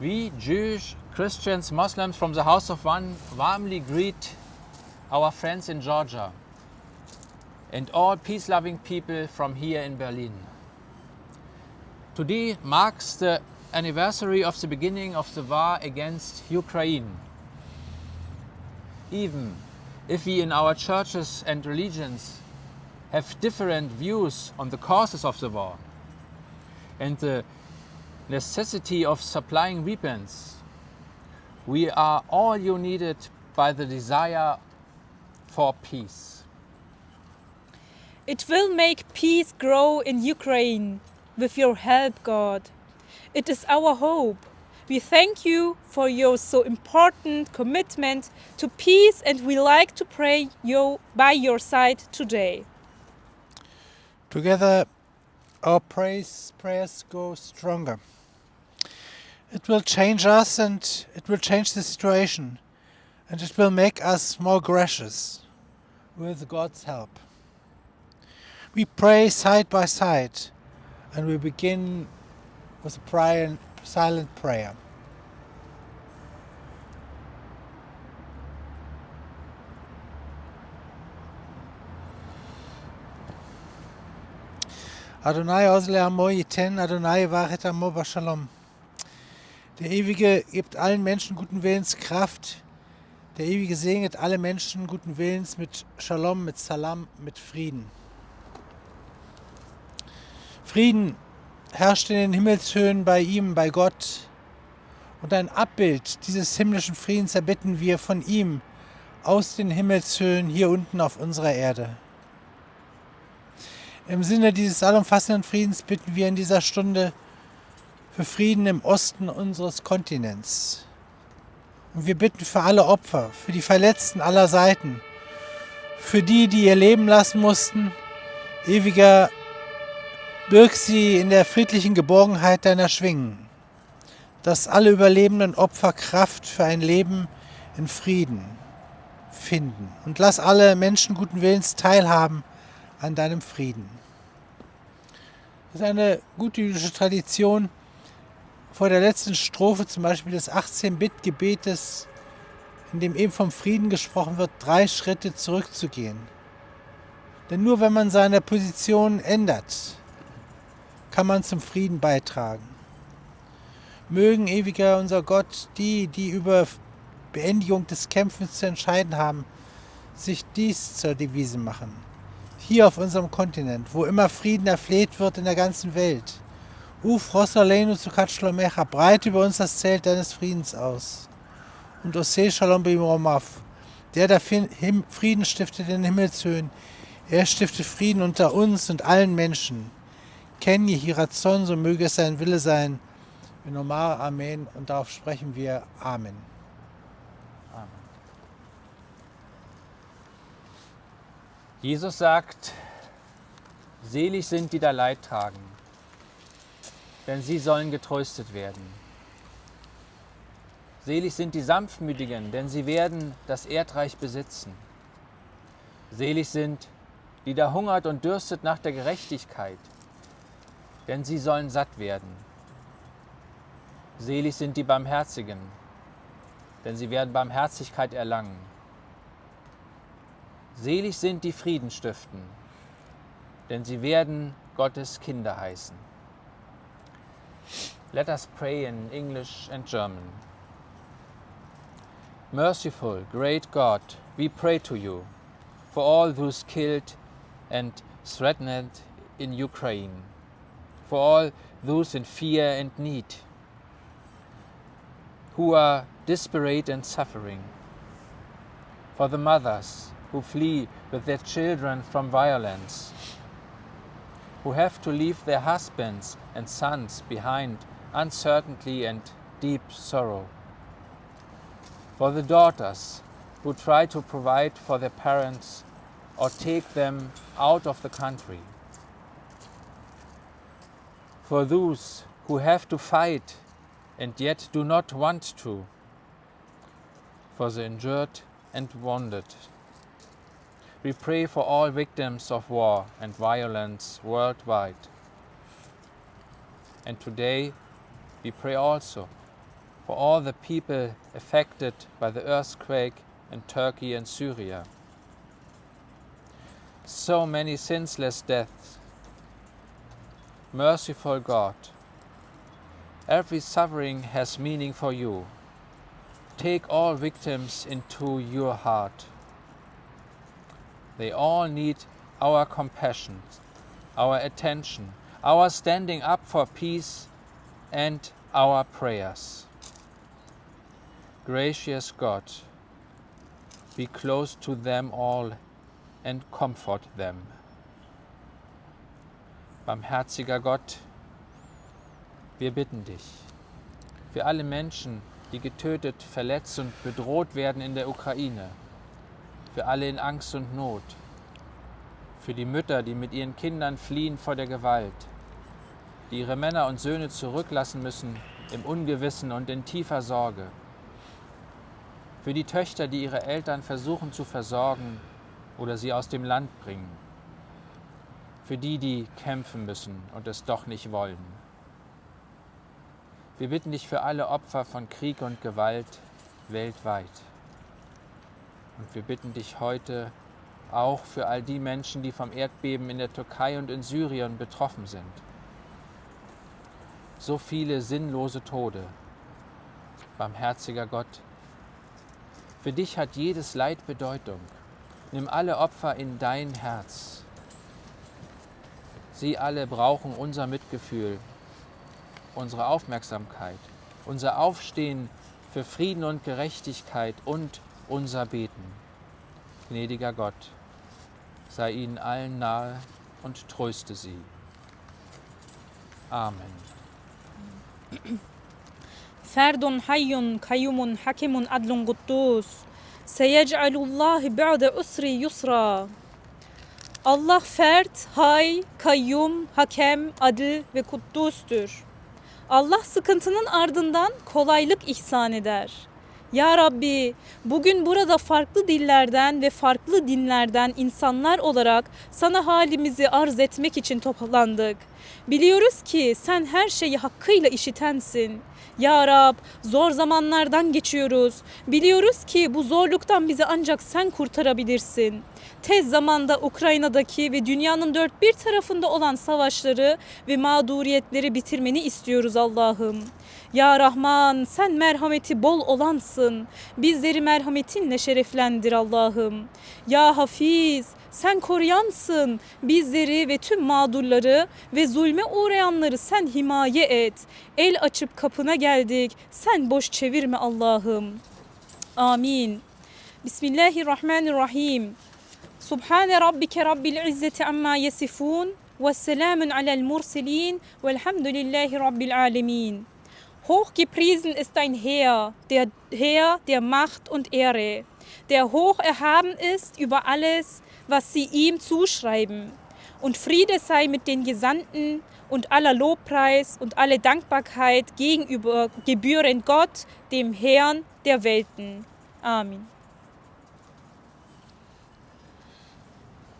We Jews, Christians, Muslims from the House of One warmly greet our friends in Georgia and all peace loving people from here in Berlin. Today marks the anniversary of the beginning of the war against Ukraine. Even if we in our churches and religions have different views on the causes of the war and the necessity of supplying weapons, we are all united by the desire for peace. It will make peace grow in Ukraine with your help, God. It is our hope. We thank you for your so important commitment to peace and we like to pray you by your side today. Together, our praise prayers go stronger. It will change us and it will change the situation and it will make us more gracious with God's help. We pray side by side and we begin with a silent prayer. Adonai Osle Amo Yiten, Adonai Vachet Amo Bashalom. Der Ewige gibt allen Menschen guten Willens Kraft. Der Ewige segnet alle Menschen guten Willens mit Shalom, mit Salam, mit Frieden. Frieden herrscht in den Himmelshöhen bei ihm, bei Gott. Und ein Abbild dieses himmlischen Friedens erbitten wir von ihm aus den Himmelshöhen hier unten auf unserer Erde. Im Sinne dieses allumfassenden Friedens bitten wir in dieser Stunde für Frieden im Osten unseres Kontinents. Und wir bitten für alle Opfer, für die Verletzten aller Seiten, für die, die ihr Leben lassen mussten. Ewiger, birg sie in der friedlichen Geborgenheit deiner Schwingen, dass alle überlebenden Opfer Kraft für ein Leben in Frieden finden. Und lass alle Menschen guten Willens teilhaben an deinem Frieden. Das ist eine gute jüdische Tradition, vor der letzten Strophe zum Beispiel des 18-Bit-Gebetes, in dem eben vom Frieden gesprochen wird, drei Schritte zurückzugehen. Denn nur wenn man seine Position ändert, kann man zum Frieden beitragen. Mögen ewiger unser Gott die, die über Beendigung des Kämpfens zu entscheiden haben, sich dies zur Devise machen. Hier auf unserem Kontinent, wo immer Frieden erfleht wird in der ganzen Welt. Uf Rosalenu zu Katschlomecha, breite über uns das Zelt deines Friedens aus. Und Ose Shalom Bimromav, der der Frieden stiftet in den Himmelshöhen, er stiftet Frieden unter uns und allen Menschen. Kenje Hirazon, so möge es sein Wille sein. Nomar Amen und darauf sprechen wir. Amen. Jesus sagt, selig sind die da Leid tragen, denn sie sollen getröstet werden. Selig sind die Sanftmütigen, denn sie werden das Erdreich besitzen. Selig sind, die da hungert und dürstet nach der Gerechtigkeit, denn sie sollen satt werden. Selig sind die Barmherzigen, denn sie werden Barmherzigkeit erlangen. Selig sind die Frieden stiften, denn sie werden Gottes Kinder heißen. Let us pray in English and German. Merciful, great God, we pray to you for all those killed and threatened in Ukraine, for all those in fear and need, who are desperate and suffering, for the mothers who flee with their children from violence, who have to leave their husbands and sons behind uncertainty and deep sorrow, for the daughters who try to provide for their parents or take them out of the country, for those who have to fight and yet do not want to, for the injured and wounded. We pray for all victims of war and violence worldwide. And today we pray also for all the people affected by the earthquake in Turkey and Syria. So many senseless deaths. Merciful God, every suffering has meaning for you. Take all victims into your heart. They all need our compassion, our attention, our standing up for peace, and our prayers. Gracious God, be close to them all and comfort them. Barmherziger Gott, wir bitten dich für alle Menschen, die getötet, verletzt und bedroht werden in der Ukraine, für alle in Angst und Not, für die Mütter, die mit ihren Kindern fliehen vor der Gewalt, die ihre Männer und Söhne zurücklassen müssen im Ungewissen und in tiefer Sorge, für die Töchter, die ihre Eltern versuchen zu versorgen oder sie aus dem Land bringen, für die, die kämpfen müssen und es doch nicht wollen. Wir bitten dich für alle Opfer von Krieg und Gewalt weltweit. Und wir bitten dich heute auch für all die Menschen, die vom Erdbeben in der Türkei und in Syrien betroffen sind. So viele sinnlose Tode. Barmherziger Gott, für dich hat jedes Leid Bedeutung. Nimm alle Opfer in dein Herz. Sie alle brauchen unser Mitgefühl, unsere Aufmerksamkeit, unser Aufstehen für Frieden und Gerechtigkeit und unser Beten. Gnädiger Gott, sei ihnen allen nahe und tröste sie. Amen. فرد حي قيوم حكيم عدل قدوس سيجعل الله بعد أسر يسرا Allah fert, hay, kayyum, hakem, adil ve kuddustur. Allah sıkıntının ardından kolaylık ihsan eder. Ya Rabbi, bugün burada farklı dillerden ve farklı dinlerden insanlar olarak sana halimizi arz etmek için toplandık. Biliyoruz ki sen her şeyi hakkıyla işitensin. Ya Rab, zor zamanlardan geçiyoruz. Biliyoruz ki bu zorluktan bizi ancak sen kurtarabilirsin. Tez zamanda Ukrayna'daki ve dünyanın dört bir tarafında olan savaşları ve mağduriyetleri bitirmeni istiyoruz Allah'ım. Ya Rahman sen merhameti bol olansın. Bizleri merhametinle şereflendir Allah'ım. Ya Hafiz sen koruyansın. Bizleri ve tüm mağdurları ve zulme uğrayanları sen himaye et. El açıp kapına geldik. Sen boş çevirme Allah'ım. Amin. Bismillahirrahmanirrahim. Subhane rabbike rabbil izzeti amma yesifun. Vesselamun alel murselin. Velhamdülillahi rabbil alemin. Hochgepriesen ist dein Heer, der Herr der Macht und Ehre, der hoch erhaben ist über alles, was sie ihm zuschreiben. Und Friede sei mit den Gesandten und aller Lobpreis und alle Dankbarkeit gegenüber gebühren Gott, dem Herrn der Welten. Amen.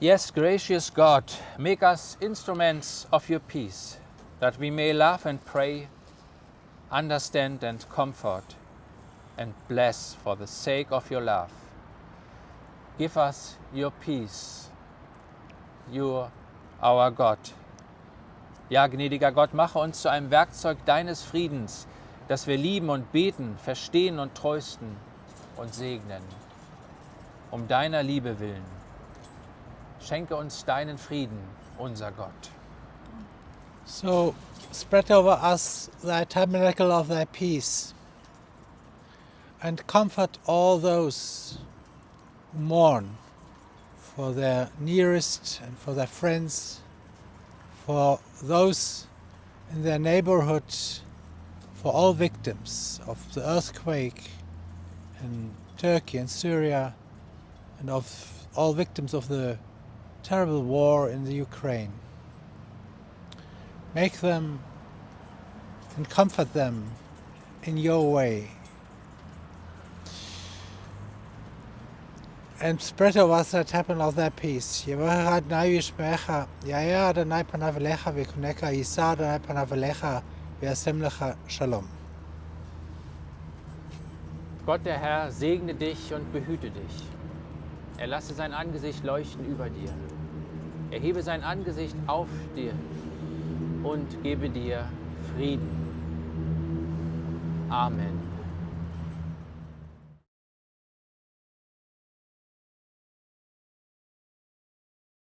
Yes, gracious God, make us instruments of your peace, that we may love and pray, understand and comfort, and bless for the sake of your love. Give us your peace, you, our God. Ja, gnädiger Gott, mache uns zu einem Werkzeug deines Friedens, dass wir lieben und beten, verstehen und trösten und segnen. Um deiner Liebe willen. Schenke uns deinen Frieden, unser Gott. So spread over us thy tabernacle of thy peace and comfort all those who mourn for their nearest and for their friends, for those in their neighborhood, for all victims of the earthquake in Turkey and Syria, and of all victims of the terrible war in the Ukraine. Make them and comfort them in your way. And spread over us that happen of their peace. Yevaha Adnai Yishmecha, Yaya Adonai Panavelecha Vikuneka, Yisa Adonai Panavelecha, Vyasem Lecha Shalom. Gott der Herr segne dich und behüte dich. Er lasse sein Angesicht leuchten über dir. Er hebe sein Angesicht auf dir und gebe dir Frieden. Amen.